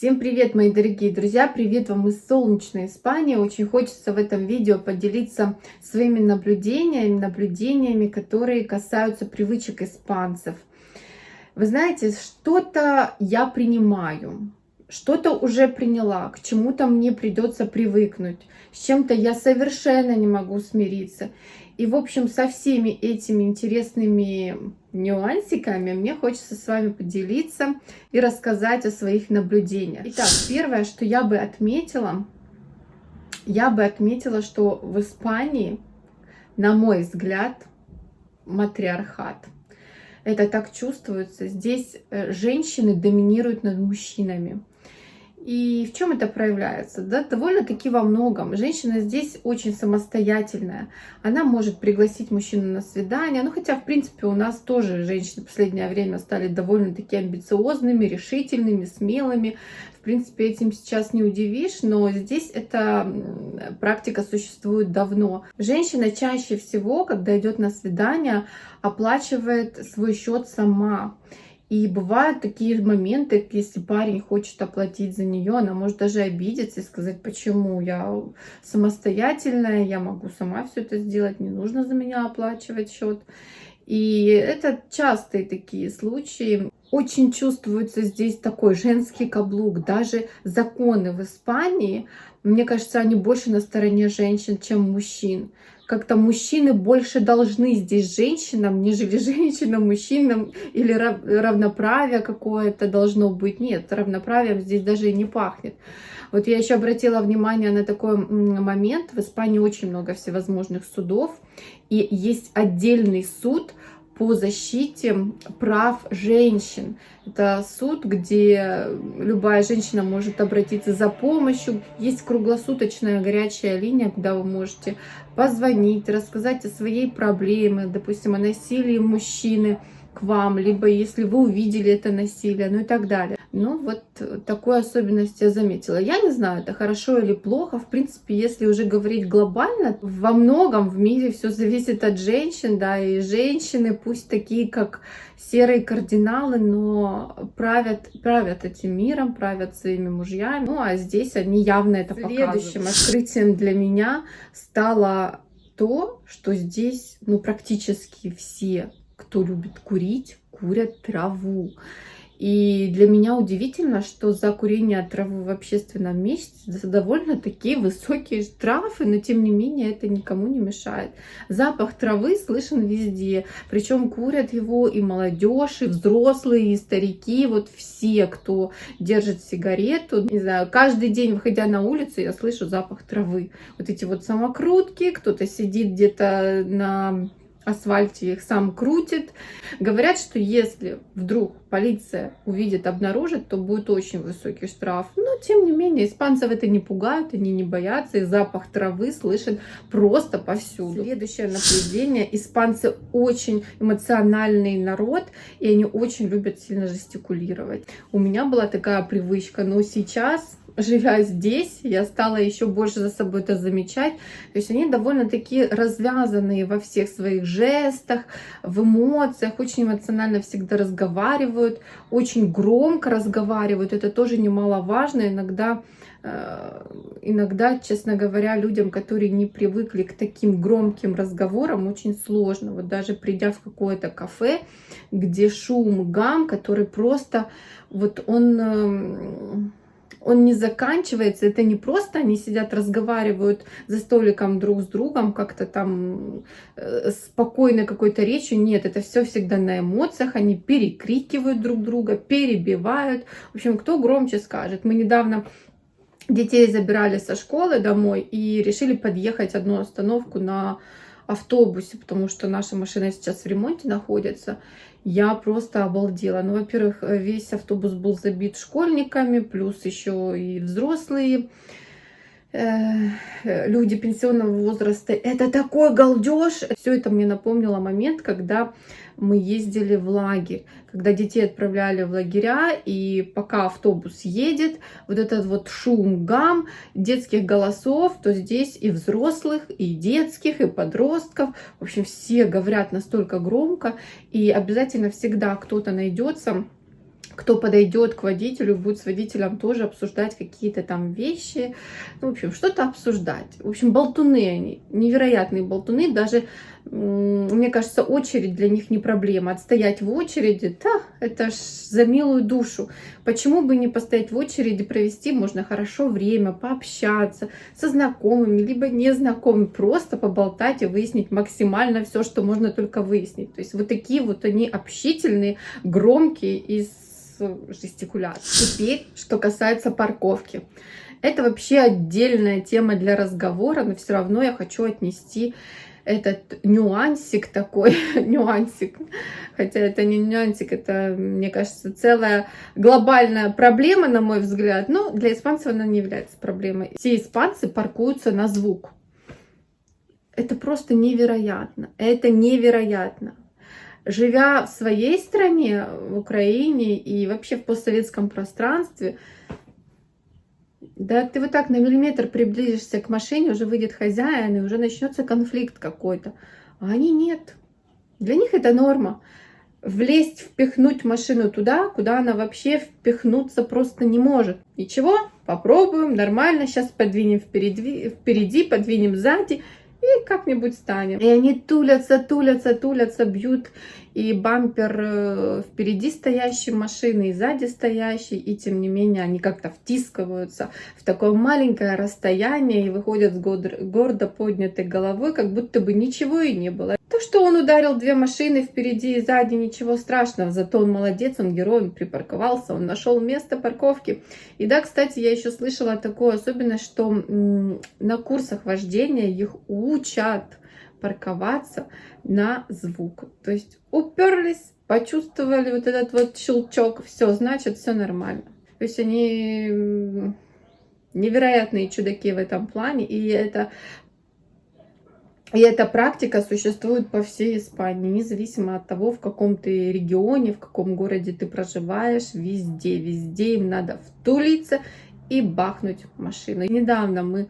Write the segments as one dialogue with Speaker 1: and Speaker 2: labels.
Speaker 1: Всем привет, мои дорогие друзья! Привет вам из солнечной Испании! Очень хочется в этом видео поделиться своими наблюдениями, наблюдениями, которые касаются привычек испанцев. Вы знаете, что-то я принимаю, что-то уже приняла, к чему-то мне придется привыкнуть, с чем-то я совершенно не могу смириться. И, в общем, со всеми этими интересными нюансиками мне хочется с вами поделиться и рассказать о своих наблюдениях. Итак, первое, что я бы отметила, я бы отметила, что в Испании, на мой взгляд, матриархат. Это так чувствуется. Здесь э, женщины доминируют над мужчинами. И в чем это проявляется? Да, довольно-таки во многом. Женщина здесь очень самостоятельная. Она может пригласить мужчину на свидание. Ну, хотя, в принципе, у нас тоже женщины в последнее время стали довольно-таки амбициозными, решительными, смелыми. В принципе, этим сейчас не удивишь, но здесь эта практика существует давно. Женщина чаще всего, когда идет на свидание, оплачивает свой счет сама. И бывают такие моменты, если парень хочет оплатить за нее, она может даже обидеться и сказать, почему я самостоятельная, я могу сама все это сделать, не нужно за меня оплачивать счет. И это частые такие случаи. Очень чувствуется здесь такой женский каблук. Даже законы в Испании, мне кажется, они больше на стороне женщин, чем мужчин как-то мужчины больше должны здесь женщинам, нежели женщинам, мужчинам, или равноправие какое-то должно быть. Нет, равноправием здесь даже и не пахнет. Вот я еще обратила внимание на такой момент. В Испании очень много всевозможных судов, и есть отдельный суд по защите прав женщин. Это суд, где любая женщина может обратиться за помощью. Есть круглосуточная горячая линия, куда вы можете позвонить, рассказать о своей проблеме, допустим, о насилии мужчины к вам, либо если вы увидели это насилие, ну и так далее. Ну, вот такую особенность я заметила. Я не знаю, это хорошо или плохо. В принципе, если уже говорить глобально, во многом в мире все зависит от женщин, да, и женщины, пусть такие, как серые кардиналы, но правят, правят этим миром, правят своими мужьями. Ну, а здесь они явно это показывают. Следующим открытием для меня стало то, что здесь, ну, практически все, кто любит курить, курят траву. И для меня удивительно, что за курение травы в общественном месте довольно такие высокие штрафы, но тем не менее это никому не мешает. Запах травы слышен везде, причем курят его и молодежь, и взрослые, и старики, вот все, кто держит сигарету, не знаю, каждый день, выходя на улицу, я слышу запах травы. Вот эти вот самокрутки, кто-то сидит где-то на асфальте их сам крутит. Говорят, что если вдруг полиция увидит, обнаружит, то будет очень высокий штраф. Но, тем не менее, испанцев это не пугает, они не боятся, и запах травы слышен просто повсюду. Следующее наблюдение. Испанцы очень эмоциональный народ, и они очень любят сильно жестикулировать. У меня была такая привычка, но сейчас живя здесь, я стала еще больше за собой это замечать. То есть они довольно-таки развязанные во всех своих жестах, в эмоциях, очень эмоционально всегда разговаривают, очень громко разговаривают. Это тоже немаловажно. Иногда, э, иногда, честно говоря, людям, которые не привыкли к таким громким разговорам, очень сложно. Вот даже придя в какое-то кафе, где шум, гам, который просто, вот он эм, он не заканчивается, это не просто они сидят, разговаривают за столиком друг с другом, как-то там э, спокойной какой-то речью, нет, это все всегда на эмоциях, они перекрикивают друг друга, перебивают, в общем, кто громче скажет. Мы недавно детей забирали со школы домой и решили подъехать одну остановку на автобусе, потому что наша машина сейчас в ремонте находится. Я просто обалдела. Ну, во-первых, весь автобус был забит школьниками, плюс еще и взрослые э, люди пенсионного возраста. Это такой галдеж. Все это мне напомнило момент, когда мы ездили в лагерь, когда детей отправляли в лагеря, и пока автобус едет, вот этот вот шум, гам детских голосов, то здесь и взрослых, и детских, и подростков, в общем, все говорят настолько громко, и обязательно всегда кто-то найдется, кто подойдет к водителю, будет с водителем тоже обсуждать какие-то там вещи, ну, в общем, что-то обсуждать. В общем, болтуны они, невероятные болтуны, даже, мне кажется, очередь для них не проблема. Отстоять в очереди, да, это ж за милую душу. Почему бы не постоять в очереди, провести можно хорошо время, пообщаться со знакомыми, либо незнакомыми, просто поболтать и выяснить максимально все, что можно только выяснить. То есть вот такие вот они общительные, громкие и жестикуляции. Теперь, что касается парковки. Это вообще отдельная тема для разговора, но все равно я хочу отнести этот нюансик такой, нюансик, хотя это не нюансик, это, мне кажется, целая глобальная проблема, на мой взгляд, но для испанцев она не является проблемой. Все испанцы паркуются на звук. Это просто невероятно, это невероятно живя в своей стране, в Украине и вообще в постсоветском пространстве, да ты вот так на миллиметр приблизишься к машине, уже выйдет хозяин, и уже начнется конфликт какой-то. А они нет. Для них это норма. Влезть, впихнуть машину туда, куда она вообще впихнуться просто не может. Ничего, попробуем, нормально, сейчас подвинем впереди, впереди подвинем сзади, и как-нибудь станем. И они тулятся, тулятся, тулятся, бьют и бампер э, впереди стоящей машины, и сзади стоящей, и тем не менее они как-то втискиваются в такое маленькое расстояние и выходят с гордо поднятой головой, как будто бы ничего и не было. То, что он ударил две машины впереди и сзади, ничего страшного, зато он молодец, он герой, он припарковался, он нашел место парковки. И да, кстати, я еще слышала такую особенность, что на курсах вождения их учат парковаться на звук. То есть уперлись, почувствовали вот этот вот щелчок, все, значит, все нормально. То есть они невероятные чудаки в этом плане, и это и эта практика существует по всей Испании, независимо от того, в каком ты регионе, в каком городе ты проживаешь, везде, везде им надо втулиться и бахнуть машину. Недавно мы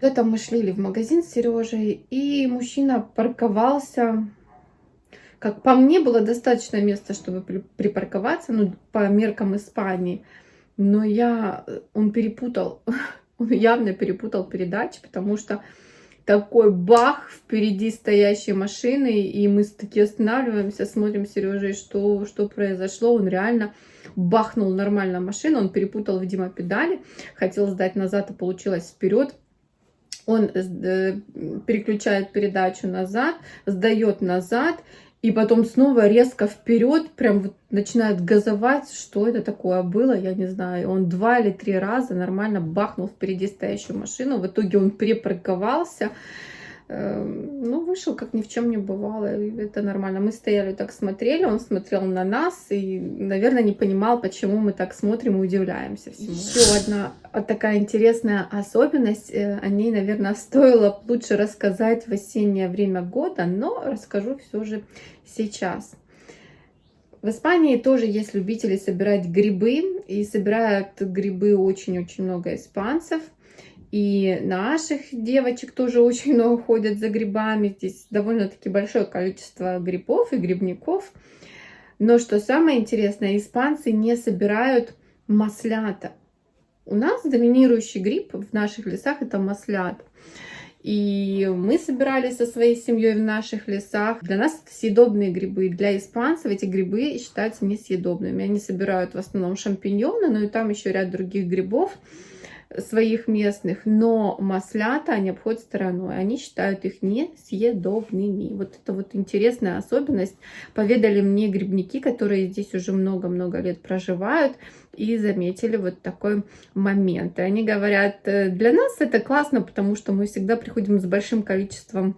Speaker 1: это мы шли в магазин с Сережей, и мужчина парковался. Как по мне, было достаточно места, чтобы припарковаться, ну, по меркам Испании. Но я, он перепутал, он явно перепутал передачи, потому что такой бах впереди стоящей машины, и мы таки останавливаемся, смотрим с Сережей, что, что произошло. Он реально бахнул нормально машину, он перепутал, видимо, педали, хотел сдать назад, а получилось вперед он э, переключает передачу назад, сдает назад, и потом снова резко вперед, прям вот начинает газовать. Что это такое было, я не знаю. Он два или три раза нормально бахнул впереди стоящую машину. В итоге он перепарковался. Эм, ну, вышел, как ни в чем не бывало, это нормально. Мы стояли так смотрели, он смотрел на нас и, наверное, не понимал, почему мы так смотрим и удивляемся всему. Еще одна такая интересная особенность, э, о ней, наверное, стоило лучше рассказать в осеннее время года, но расскажу все же сейчас. В Испании тоже есть любители собирать грибы, и собирают грибы очень-очень много испанцев – и наших девочек тоже очень много ходят за грибами. Здесь довольно-таки большое количество грибов и грибников. Но что самое интересное, испанцы не собирают маслята. У нас доминирующий гриб в наших лесах это маслят. И мы собирали со своей семьей в наших лесах. Для нас это съедобные грибы. Для испанцев эти грибы считаются несъедобными. Они собирают в основном шампиньоны, но и там еще ряд других грибов своих местных, но маслята они обходят стороной. Они считают их несъедобными. Вот это вот интересная особенность. Поведали мне грибники, которые здесь уже много-много лет проживают и заметили вот такой момент. И они говорят, «Э, для нас это классно, потому что мы всегда приходим с большим количеством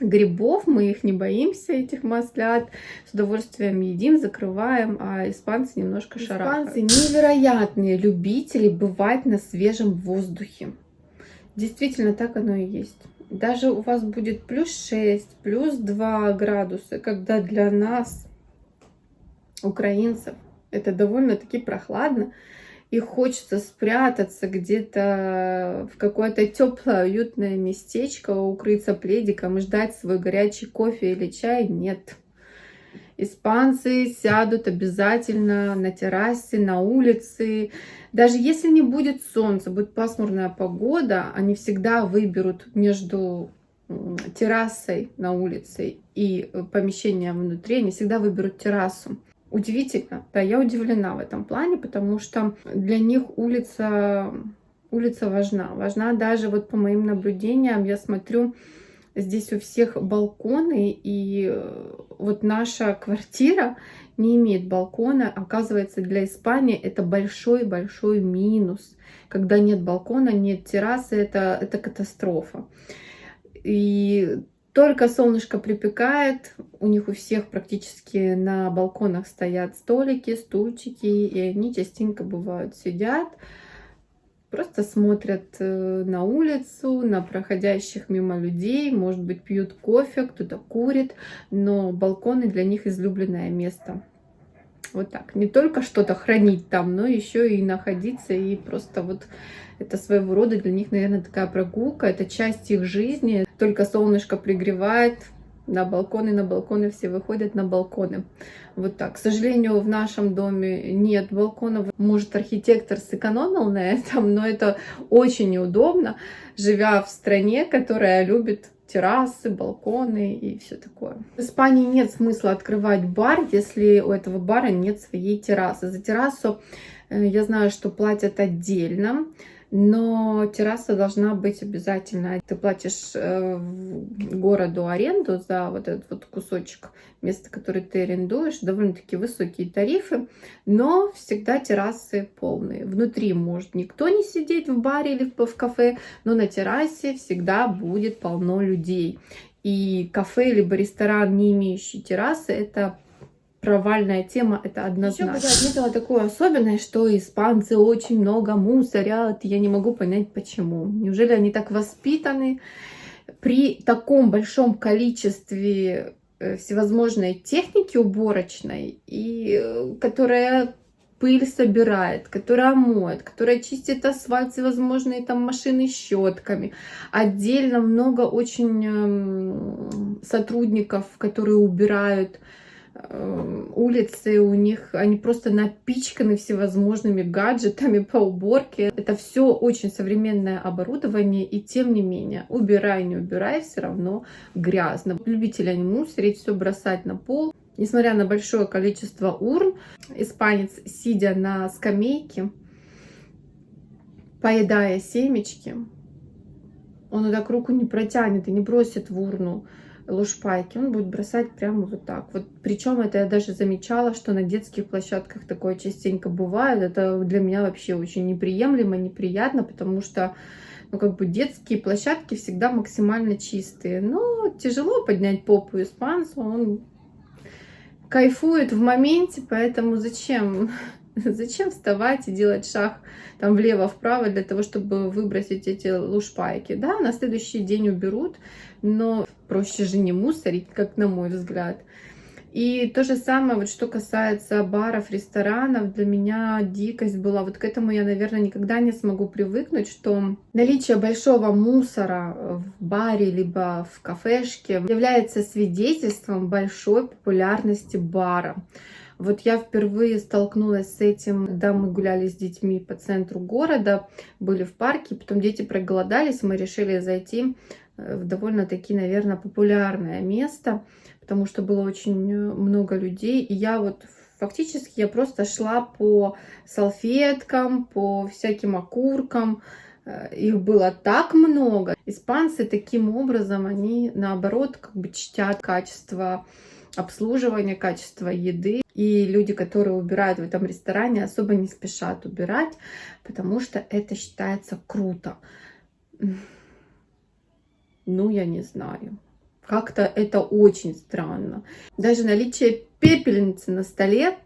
Speaker 1: грибов, мы их не боимся, этих маслят, с удовольствием едим, закрываем, а испанцы немножко шарахаются. Испанцы невероятные любители бывать на свежем воздухе. Действительно, так оно и есть. Даже у вас будет плюс 6, плюс 2 градуса, когда для нас, украинцев, это довольно-таки прохладно и хочется спрятаться где-то в какое-то теплое, уютное местечко, укрыться пледиком и ждать свой горячий кофе или чай, нет. Испанцы сядут обязательно на террасе, на улице. Даже если не будет солнца, будет пасмурная погода, они всегда выберут между террасой на улице и помещением внутри, они всегда выберут террасу. Удивительно, да, я удивлена в этом плане, потому что для них улица, улица важна. Важна даже вот по моим наблюдениям, я смотрю, здесь у всех балконы, и э, вот наша квартира не имеет балкона. Оказывается, для Испании это большой-большой минус. Когда нет балкона, нет террасы, это, это катастрофа. И только солнышко припекает, у них у всех практически на балконах стоят столики, стульчики, и они частенько бывают сидят, просто смотрят э, на улицу, на проходящих мимо людей, может быть, пьют кофе, кто-то курит, но балконы для них излюбленное место. Вот так. Не только что-то хранить там, но еще и находиться, и просто вот это своего рода для них, наверное, такая прогулка, это часть их жизни. Только солнышко пригревает, на балконы, на балконы все выходят на балконы. Вот так. К сожалению, в нашем доме нет балконов. Может, архитектор сэкономил на этом, но это очень неудобно, живя в стране, которая любит террасы, балконы и все такое. В Испании нет смысла открывать бар, если у этого бара нет своей террасы. За террасу э, я знаю, что платят отдельно но терраса должна быть обязательно. Ты платишь э, городу аренду за вот этот вот кусочек места, который ты арендуешь, довольно-таки высокие тарифы, но всегда террасы полные. Внутри может никто не сидеть в баре или в кафе, но на террасе всегда будет полно людей. И кафе либо ресторан, не имеющий террасы, это провальная тема, это однозначно. Еще бы я отметила такую особенность, что испанцы очень много мусорят. Я не могу понять, почему. Неужели они так воспитаны? При таком большом количестве э, всевозможной техники уборочной, и э, которая пыль собирает, которая моет, которая чистит асфальт всевозможные там машины щетками. Отдельно много очень эм, сотрудников, которые убирают улицы у них, они просто напичканы всевозможными гаджетами по уборке. Это все очень современное оборудование, и тем не менее, убирай, не убирай, все равно грязно. Любители они мусорить, все бросать на пол. Несмотря на большое количество урн, испанец, сидя на скамейке, поедая семечки, он так руку не протянет и не бросит в урну лушпайки, он будет бросать прямо вот так. Вот причем это я даже замечала, что на детских площадках такое частенько бывает. Это для меня вообще очень неприемлемо, неприятно, потому что ну, как бы детские площадки всегда максимально чистые. Но тяжело поднять попу испанцу, он кайфует в моменте, поэтому зачем Зачем вставать и делать шаг там влево-вправо для того, чтобы выбросить эти лушпайки? Да, на следующий день уберут, но проще же не мусорить, как на мой взгляд. И то же самое, вот что касается баров, ресторанов, для меня дикость была. Вот к этому я, наверное, никогда не смогу привыкнуть, что наличие большого мусора в баре либо в кафешке является свидетельством большой популярности бара. Вот я впервые столкнулась с этим, когда мы гуляли с детьми по центру города, были в парке, потом дети проголодались, мы решили зайти э, в довольно-таки, наверное, популярное место, потому что было очень э, много людей, и я вот фактически я просто шла по салфеткам, по всяким окуркам, э, их было так много. Испанцы таким образом, они наоборот как бы чтят качество обслуживания, качество еды. И люди, которые убирают в этом ресторане, особо не спешат убирать, потому что это считается круто. Ну, я не знаю. Как-то это очень странно. Даже наличие пепельницы на столе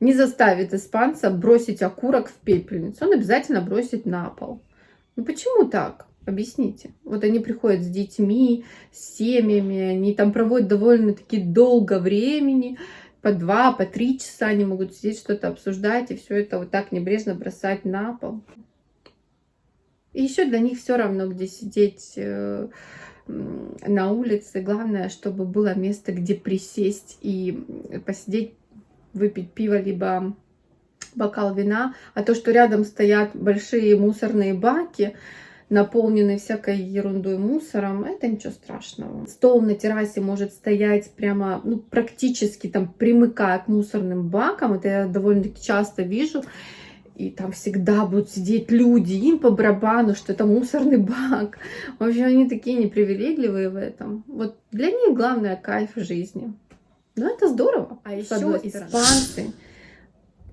Speaker 1: не заставит испанца бросить окурок в пепельницу. Он обязательно бросит на пол. Ну почему так? Объясните. Вот они приходят с детьми, с семьями, они там проводят довольно-таки долго времени, по два, по три часа они могут сидеть, что-то обсуждать, и все это вот так небрежно бросать на пол. И еще для них все равно, где сидеть, э, на улице. Главное, чтобы было место, где присесть и посидеть, выпить пиво, либо бокал вина. А то, что рядом стоят большие мусорные баки, наполненный всякой ерундой мусором, это ничего страшного. Стол на террасе может стоять прямо, ну, практически там примыкая к мусорным бакам, это я довольно-таки часто вижу, и там всегда будут сидеть люди, им по барабану, что это мусорный бак. В общем, они такие непривилегливые в этом. Вот для них главное кайф жизни. Ну, это здорово. А еще испанцы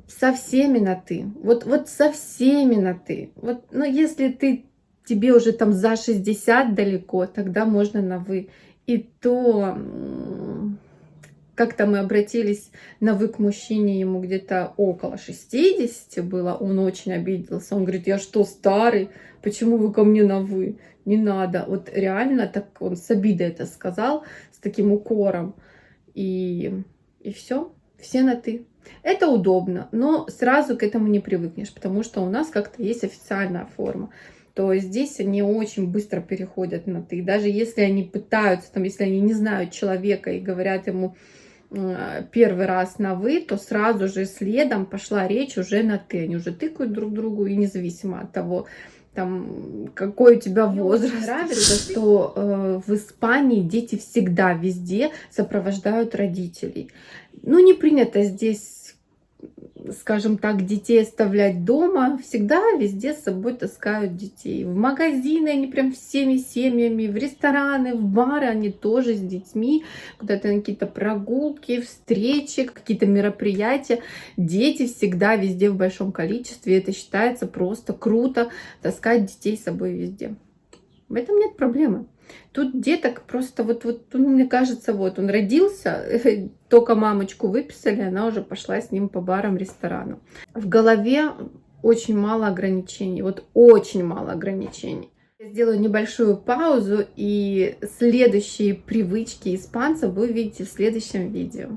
Speaker 1: со всеми на ты. Вот, вот со всеми на ты. Вот, ну, если ты тебе уже там за 60 далеко, тогда можно на вы. И то как-то мы обратились на вы к мужчине, ему где-то около 60 было, он очень обиделся. Он говорит, я что, старый? Почему вы ко мне на вы? Не надо. Вот реально так он с обидой это сказал, с таким укором. И, и все, все на ты. Это удобно, но сразу к этому не привыкнешь, потому что у нас как-то есть официальная форма то здесь они очень быстро переходят на ты. Даже если они пытаются, там, если они не знают человека и говорят ему первый раз на вы, то сразу же следом пошла речь уже на ты. Они уже тыкают друг другу, и независимо от того, там, какой у тебя возраст. Мне нравится, что э, в Испании дети всегда везде сопровождают родителей. Ну, не принято здесь скажем так, детей оставлять дома, всегда везде с собой таскают детей. В магазины они прям всеми семьями, в рестораны, в бары они тоже с детьми, куда-то на какие-то прогулки, встречи, какие-то мероприятия. Дети всегда везде в большом количестве. Это считается просто круто таскать детей с собой везде. В этом нет проблемы. Тут деток просто вот, вот ну, мне кажется, вот он родился, только мамочку выписали, она уже пошла с ним по барам, ресторанам. В голове очень мало ограничений, вот очень мало ограничений. Я сделаю небольшую паузу, и следующие привычки испанцев вы увидите в следующем видео.